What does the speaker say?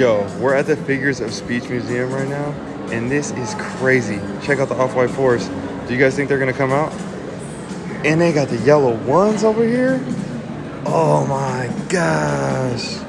Yo, we're at the Figures of Speech Museum right now, and this is crazy. Check out the Off-White Force. Do you guys think they're gonna come out? And they got the yellow ones over here. Oh my gosh.